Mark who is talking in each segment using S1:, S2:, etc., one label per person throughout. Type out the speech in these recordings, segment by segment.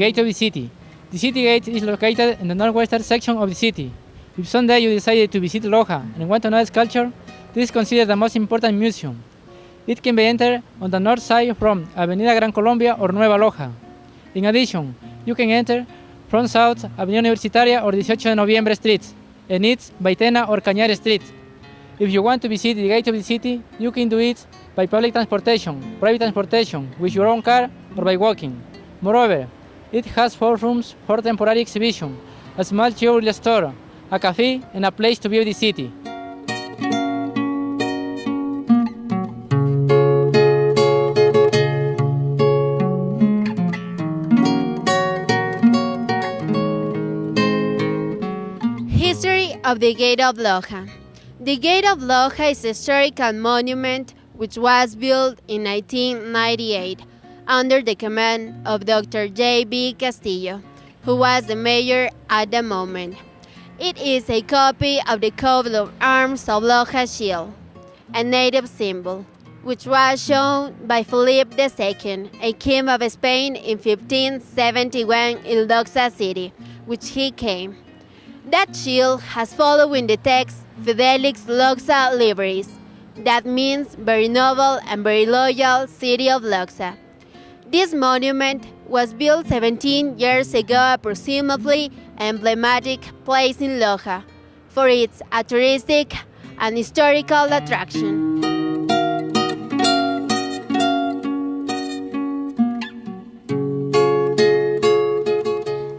S1: gate of the city. The city gate is located in the northwestern section of the city. If someday you decided to visit Loja and want to know its culture, this is considered the most important museum. It can be entered on the north side from Avenida Gran Colombia or Nueva Loja. In addition, you can enter from south Avenida Universitaria or 18 de Noviembre Street, and east Baitena or Cañar Street. If you want to visit the gate of the city, you can do it by public transportation, private transportation, with your own car, or by walking. Moreover, it has four rooms for temporary exhibition, a small jewelry store, a cafe, and a place to view the city.
S2: History of the Gate of Loja. The Gate of Loja is a historical monument which was built in 1998 under the command of Dr. J.B. Castillo, who was the mayor at the moment. It is a copy of the coat of arms of Loja Shield, a native symbol, which was shown by Philip II, a king of Spain in 1571 in Loxa City, which he came. That shield has following the text Fidelix Loxa Libris. That means very noble and very loyal city of Loxa. This monument was built 17 years ago approximately emblematic place in Loja for its a and historical attraction.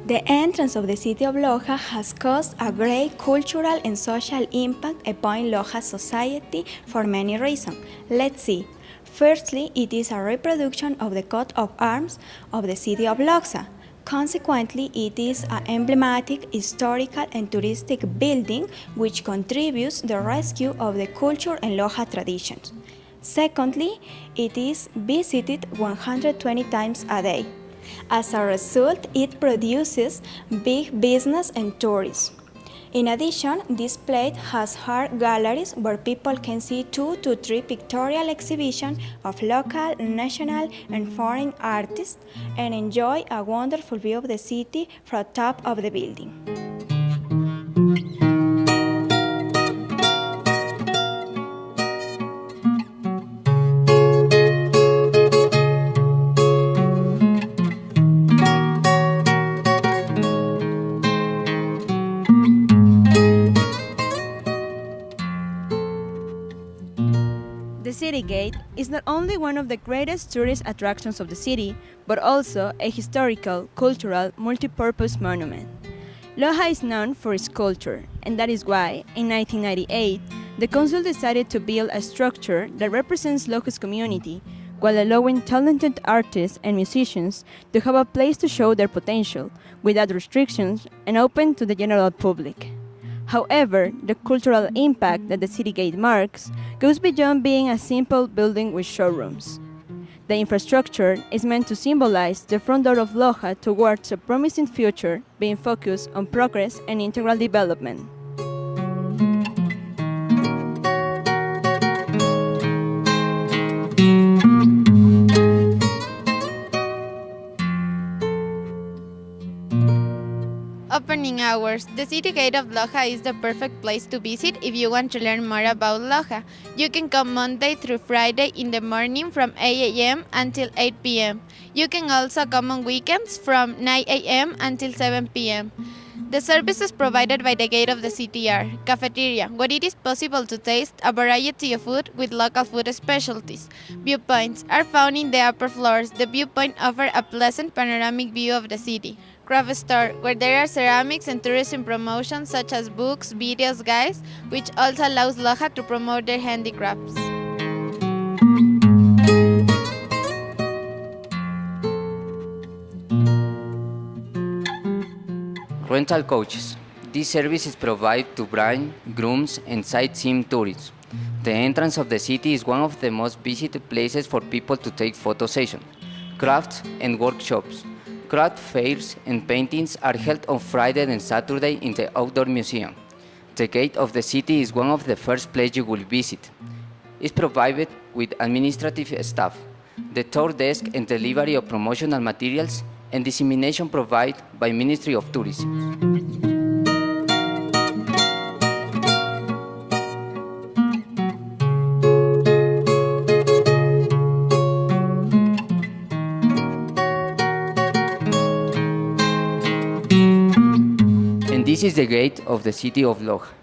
S3: The entrance of the city of Loja has caused a great cultural and social impact upon Loja society for many reasons. Let's see. Firstly, it is a reproduction of the coat of arms of the city of Loxa. Consequently, it is an emblematic, historical, and touristic building which contributes the rescue of the culture and Loja traditions. Secondly, it is visited 120 times a day. As a result, it produces big business and tourism. In addition, this plate has art galleries where people can see two to three pictorial exhibitions of local, national, and foreign artists and enjoy a wonderful view of the city from top of the building.
S4: The City Gate is not only one of the greatest tourist attractions of the city, but also a historical, cultural, multi-purpose monument. Loja is known for its culture, and that is why, in 1998, the council decided to build a structure that represents Loja's community, while allowing talented artists and musicians to have a place to show their potential, without restrictions and open to the general public. However, the cultural impact that the City Gate marks goes beyond being a simple building with showrooms. The infrastructure is meant to symbolize the front door of Loja towards a promising future being focused on progress and integral development.
S2: Opening hours. The city gate of Loja is the perfect place to visit if you want to learn more about Loja. You can come Monday through Friday in the morning from 8 a.m. until 8 p.m. You can also come on weekends from 9 a.m. until 7 p.m. The services provided by the gate of the CTR, cafeteria, where it is possible to taste a variety of food with local food specialties. Viewpoints are found in the upper floors. The viewpoint offer a pleasant panoramic view of the city. Craft store, where there are ceramics and tourism promotions such as books, videos, guides, which also allows Loja to promote their handicrafts.
S5: Rental coaches. These services provide to bride, grooms, and sightseeing tourists. The entrance of the city is one of the most visited places for people to take photo sessions, crafts, and workshops. Craft fairs and paintings are held on Friday and Saturday in the Outdoor Museum. The gate of the city is one of the first places you will visit. It's provided with administrative staff, the tour desk and delivery of promotional materials, and dissemination provided by Ministry of Tourism. And this is the gate of the city of Loja.